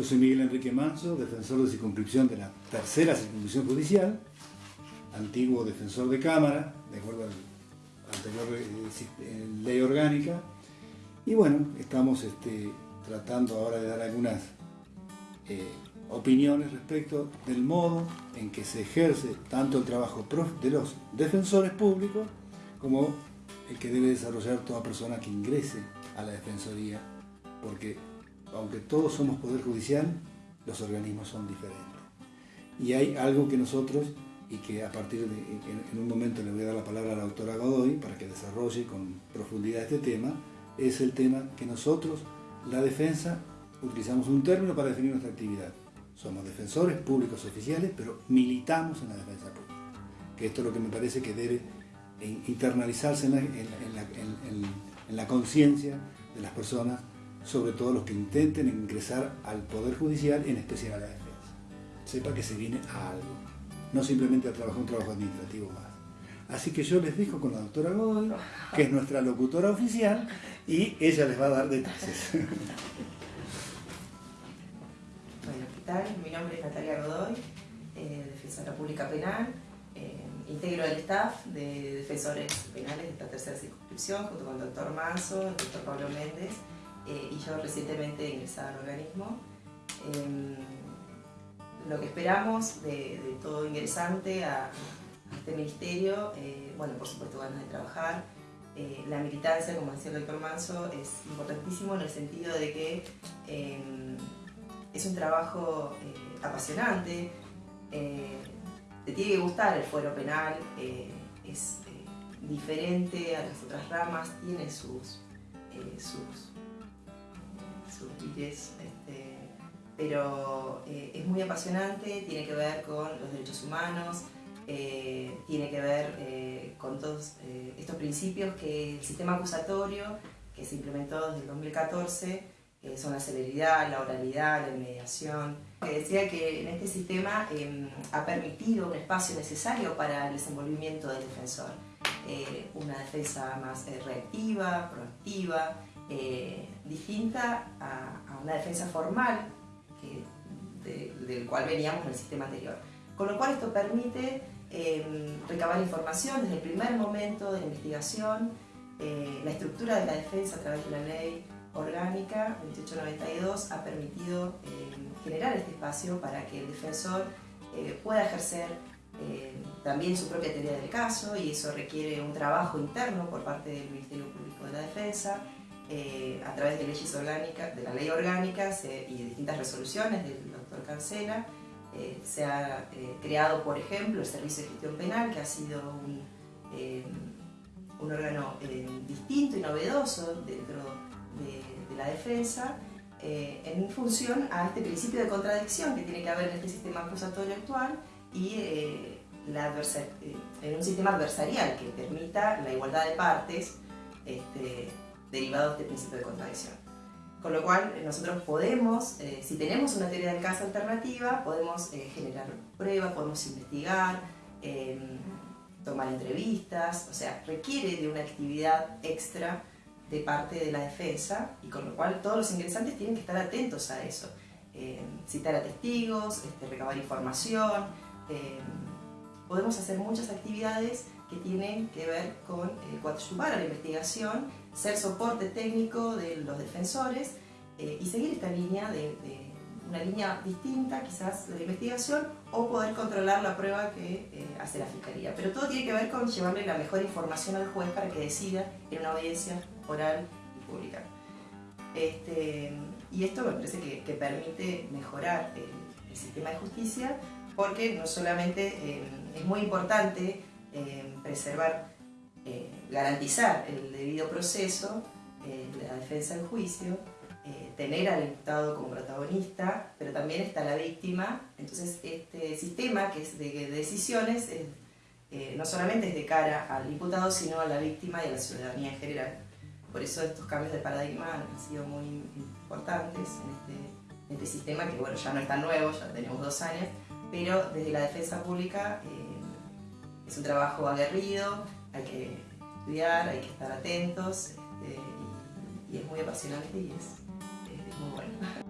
Yo soy Miguel Enrique Manso, defensor de circunscripción de la tercera circunscripción judicial, antiguo defensor de Cámara, de acuerdo a la anterior eh, ley orgánica. Y bueno, estamos este, tratando ahora de dar algunas eh, opiniones respecto del modo en que se ejerce tanto el trabajo de los defensores públicos como el que debe desarrollar toda persona que ingrese a la Defensoría, porque aunque todos somos Poder Judicial, los organismos son diferentes. Y hay algo que nosotros, y que a partir de, en un momento le voy a dar la palabra a la doctora Godoy para que desarrolle con profundidad este tema, es el tema que nosotros, la defensa, utilizamos un término para definir nuestra actividad. Somos defensores públicos oficiales, pero militamos en la defensa pública. Que esto es lo que me parece que debe internalizarse en la conciencia de las personas sobre todo los que intenten ingresar al Poder Judicial, en especial a la defensa. Sepa que se viene a algo, no simplemente a trabajar un trabajo administrativo más. Así que yo les dejo con la doctora Godoy, que es nuestra locutora oficial, y ella les va a dar detalles. Bueno, ¿qué tal? Mi nombre es Natalia Godoy, eh, defensora pública penal, eh, integro el staff de defensores penales de esta tercera circunscripción, junto con el doctor Manso, el doctor Pablo Méndez, eh, y yo recientemente ingresada al organismo. Em, lo que esperamos de, todo ingresante a, este ministerio, eh, bueno, por supuesto ganas de trabajar. Eh, la militancia, como decía el doctor Manso, es importantísimo en el sentido de que em, es un trabajo apasionante, te tiene que gustar el fuero penal, es diferente a las otras ramas, tiene sus, sus este, pero eh, es muy apasionante, tiene que ver con los derechos humanos, eh, tiene que ver eh, con todos estos principios que el sistema acusatorio, que se implementó desde el 2014, son la celeridad, la oralidad, la inmediación. Decía que en este sistema em, ha permitido un espacio necesario para el desenvolvimiento del defensor. Una defensa más reactiva, proactiva, eh, distinta a, una defensa formal del cual veníamos en el sistema anterior. Con lo cual esto permite em, recabar información desde el primer momento de la investigación, eh, la estructura de la defensa a través de la ley orgánica 2892 ha permitido em, generar este espacio para que el defensor eh, pueda ejercer em, también su propia teoría del caso y eso requiere un trabajo interno por parte del Ministerio Público de la Defensa, eh, a través de leyes orgánicas, de la ley orgánica y de distintas resoluciones del doctor Cancela, eh, se ha eh, creado, por ejemplo, el Servicio de Gestión Penal, que ha sido un, un órgano distinto y novedoso dentro de, la defensa, en función a este principio de contradicción que tiene que haber en este sistema acusatorio actual y la en un sistema adversarial que permita la igualdad de partes este, derivado de este principio de contradicción. Con lo cual eh, nosotros podemos, eh, si tenemos una teoría del caso alternativa, podemos eh, generar pruebas, podemos investigar, em, tomar entrevistas, o sea, requiere de una actividad extra de parte de la defensa y con lo cual todos los ingresantes tienen que estar atentos a eso. Em, citar a testigos, este, recabar información, em, podemos hacer muchas actividades que tienen que ver con eh, coadyuvar a la investigación, ser soporte técnico de los defensores eh, y seguir esta línea de, una línea distinta quizás de la investigación o poder controlar la prueba que eh, hace la Fiscalía. Pero todo tiene que ver con llevarle la mejor información al juez para que decida en una audiencia oral y pública. Este, y esto me parece que, permite mejorar el, el, sistema de justicia porque no solamente es muy importante eh, preservar, eh, garantizar el debido proceso, eh, la defensa del juicio, tener al imputado como protagonista, pero también está la víctima. Entonces este sistema que es de, decisiones no solamente es de cara al imputado, sino a la víctima y a la ciudadanía en general. Por eso estos cambios de paradigma han sido muy importantes en este, este sistema, que bueno, ya no es tan nuevo, ya tenemos dos años, pero desde la defensa pública es un trabajo aguerrido, hay que estudiar, hay que estar atentos este, y, es muy apasionante y es muy bueno.